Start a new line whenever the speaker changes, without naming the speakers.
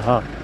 हाँ।